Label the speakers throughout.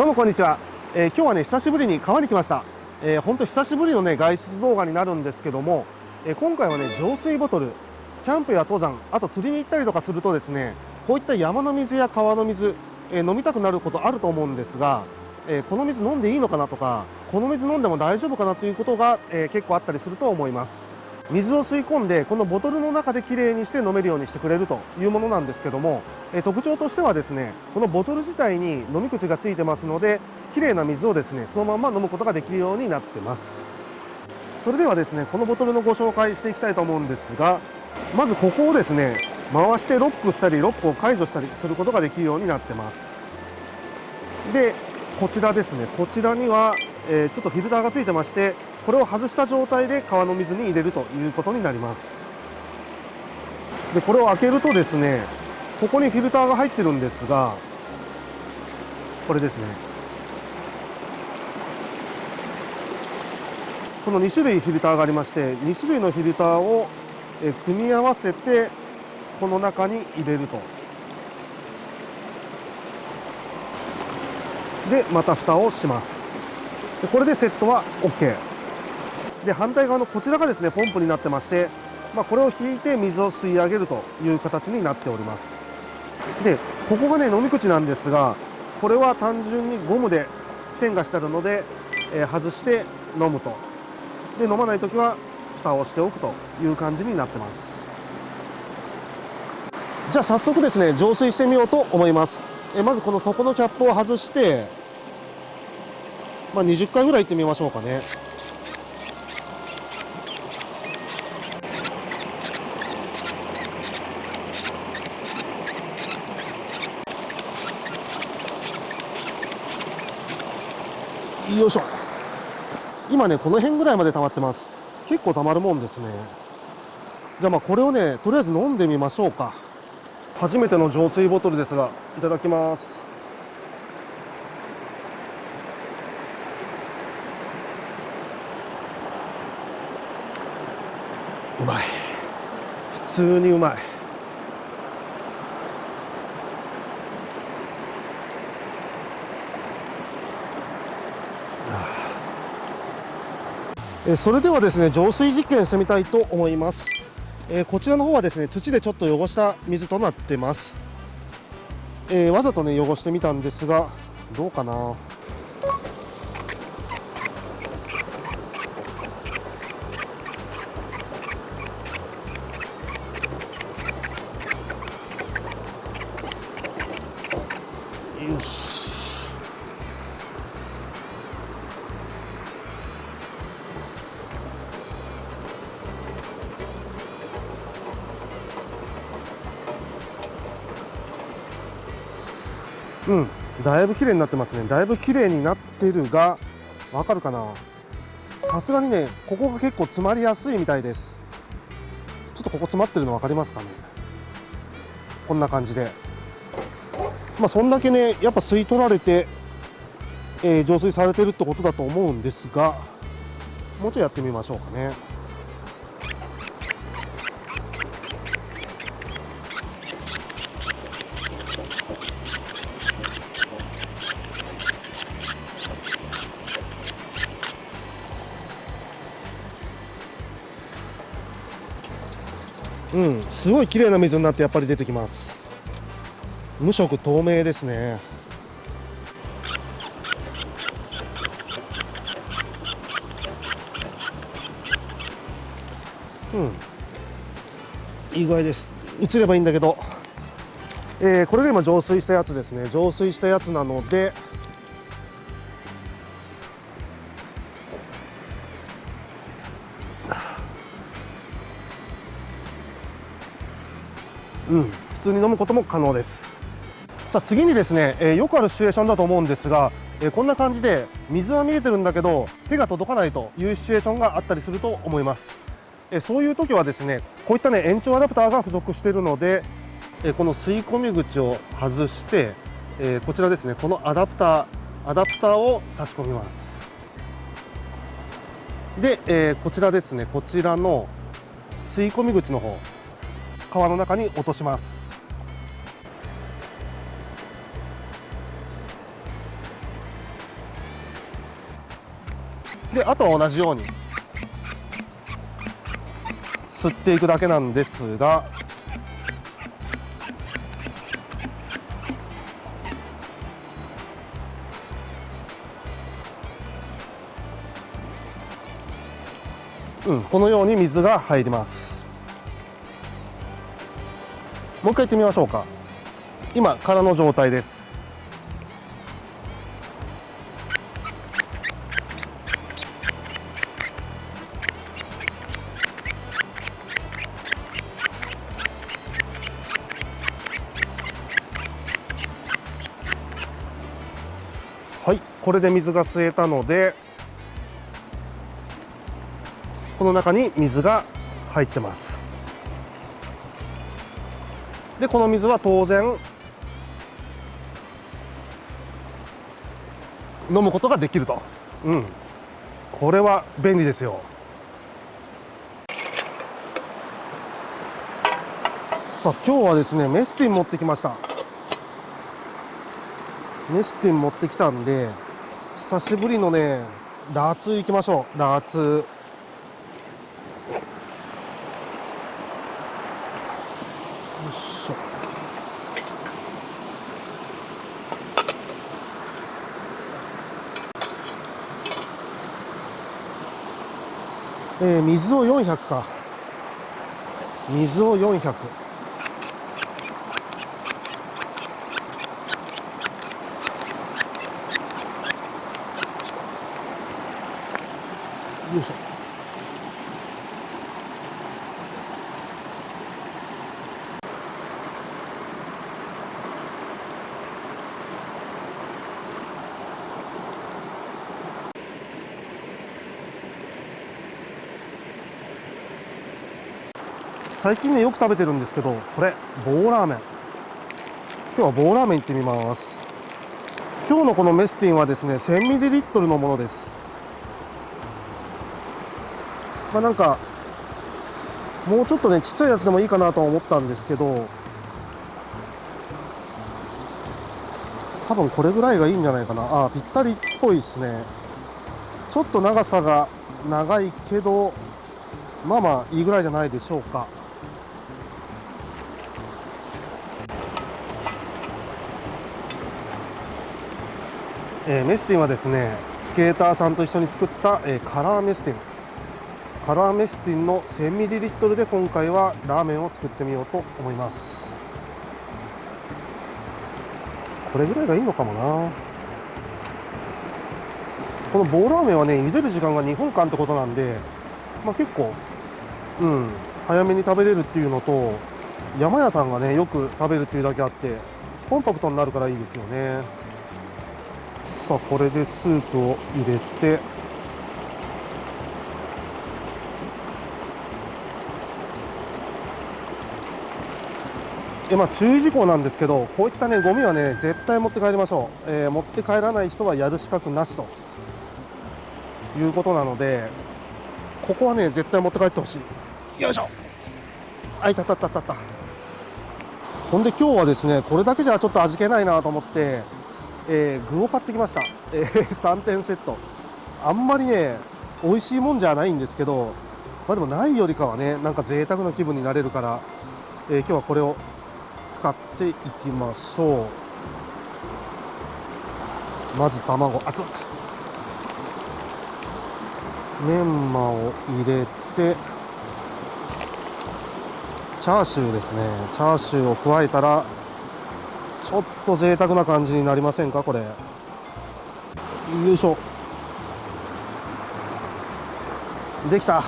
Speaker 1: どうもこんにちは、えー、今日はね久しぶりに川に来ました、えー、本当久しぶりのね外出動画になるんですけども、えー、今回はね浄水ボトルキャンプや登山あと釣りに行ったりとかするとですねこういった山の水や川の水、え飲みたくなることあると思うんですが、えこの水飲んでいいのかなとかこの水飲んでも大丈夫かなということが、え結構あったりすると思います。水を吸い込んでこのボトルの中できれいにして飲めるようにしてくれるというものなんですけども、え特徴としてはですねこのボトル自体に飲み口がついてますのできれいな水をですねそのまま飲むことができるようになってます。それではですねこのボトルのご紹介していきたいと思うんですがまずここをですね回してロックしたりロックを解除したりすることができるようになってます。でこちらですねこちらには、え、ちょっとフィルターがついてましてこれを外した状態で川の水に入れるということになります。でこれを開けるとですねここにフィルターが入ってるんですがこれですね。この2種類フィルターがありまして2種類のフィルターを組み合わせてこの中に入れると。でまた蓋をします。でこれでセットは OK で反対側のこちらがですねポンプになってまして、まあ、これを引いて水を吸い上げるという形になっております。でここがね飲み口なんですがこれは単純にゴムで線がしてあるので、えー、外して飲むと。で飲まない時は蓋をしておくという感じになってます。じゃあ早速ですね浄水してみようと思います。えまずこの底のキャップを外してまあ、20回ぐらい行ってみましょうかね。よいしょ。今ねこの辺ぐらいまで溜まってます。結構溜まるもんですね。じゃあまあこれをねとりあえず飲んでみましょうか。初めての浄水ボトルですがいただきます。うまい。普通にうまいえそれではですね浄水実験してみたいと思います、えこちらの方はですね土でちょっと汚した水となってます、えー、わざとね汚してみたんですがどうかな？よし。うん。だいぶ綺麗になってますね。だいぶ綺麗になってるがわかるかな？さすがにねここが結構詰まりやすいみたいです。ちょっとここ詰まってるの分かりますかね？こんな感じで。まあ、そんだけねやっぱ吸い取られて、えー、浄水されてるってことだと思うんですがもうちょいやってみましょうかね。すごい綺麗な水になってやっぱり出てきます。無色透明ですね。うん。いい具合です。映ればいいんだけど、えー、これが今浄水したやつですね。浄水したやつなのでうん。普通に飲むことも可能です。さあ次にですね、えー、よくあるシチュエーションだと思うんですが、えー、こんな感じで水は見えてるんだけど手が届かないというシチュエーションがあったりすると思います、えー、そういう時はですねこういったね延長アダプターが付属しているので、えこの吸い込み口を外して、えこちらですねこのアダプターアダプターを差し込みます。で、えこちらですねこちらの吸い込み口の方。川の中に落とします。であとは同じように吸っていくだけなんですがうん、このように水が入ります。もう一回行ってみましょうか。今空の状態です。はいこれで水が吸えたのでこの中に水が入ってます。でこの水は当然飲むことができると。うん。これは便利ですよ。さあ今日はですねメスティン持ってきました。メスティン持ってきたんで久しぶりのねラーツ行きましょう。ラーツ。えー、水を400か。水を400よいしょ。最近ねよく食べてるんですけどこれ棒ラーメン。今日は棒ラーメン行ってみます。今日のこのメスティンはですね 1000ml のものです。まあなんかもうちょっとねちっちゃいやつでもいいかなと思ったんですけど多分これぐらいがいいんじゃないかな。あぴったりっぽいですね。ちょっと長さが長いけどまあまあいいぐらいじゃないでしょうか。えー、メスティンはですねスケーターさんと一緒に作った、えー、カラーメスティン。カラーメスティンの 1000ml で今回はラーメンを作ってみようと思います。これぐらいがいいのかもな。この棒ラーメンはね茹でる時間が2分間ってことなんで、まあ、結構うん早めに食べれるっていうのと山屋さんがねよく食べるっていうだけあってコンパクトになるからいいですよね。さあこれでスープを入れて。えまあ、注意事項なんですけどこういったねゴミはね絶対持って帰りましょう、えー、持って帰らない人はやる資格なしと。いうことなのでここはね絶対持って帰ってほしい。よいしょ。あいたたたたたほんで今日はですねこれだけじゃちょっと味気ないなと思ってえー、具を買ってきました、えー、3点セット。あんまりね美味しいもんじゃないんですけどまあでもないよりかはねなんか贅沢な気分になれるから、えー、今日はこれを使っていきましょう。まず卵。熱っメンマを入れてチャーシューですね。チャーシューを加えたらちょっと贅沢な感じになりませんかこれ。よいしょ。できた。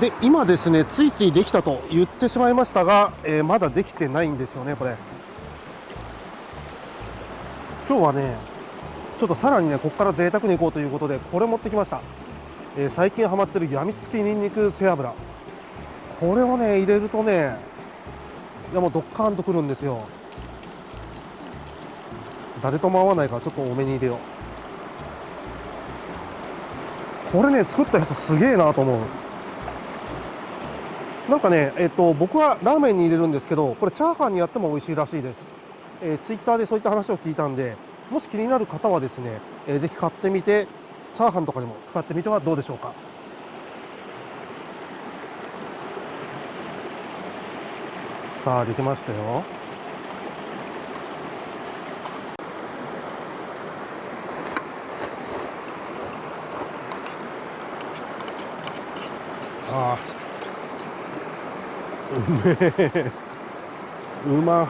Speaker 1: で今ですねついついできたと言ってしまいましたが、えー、まだできてないんですよねこれ。今日はねちょっとさらにねここから贅沢にいこうということでこれ持ってきました、えー、最近ハマってるやみつきにんにく背脂。これをね入れるとねいやもうドッカーンとくるんですよ。誰とも合わないからちょっと多めに入れよう。これね作った人すげえなと思う。なんかねえっ、と僕はラーメンに入れるんですけどこれチャーハンにやっても美味しいらしいです、えー、ツイッターでそういった話を聞いたんでもし気になる方はですね、えー、ぜひ買ってみてチャーハンとかにも使ってみてはどうでしょうか。さあできましたよ。ああうめえ。うま。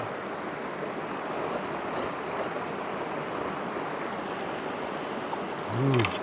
Speaker 1: うん。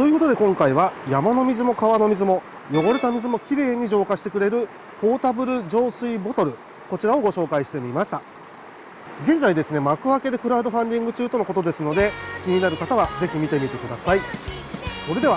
Speaker 1: ということで今回は山の水も川の水も汚れた水もきれいに浄化してくれるポータブル浄水ボトルこちらをご紹介してみました。現在ですね幕開けでクラウドファンディング中とのことですので気になる方はぜひ見てみてください。それでは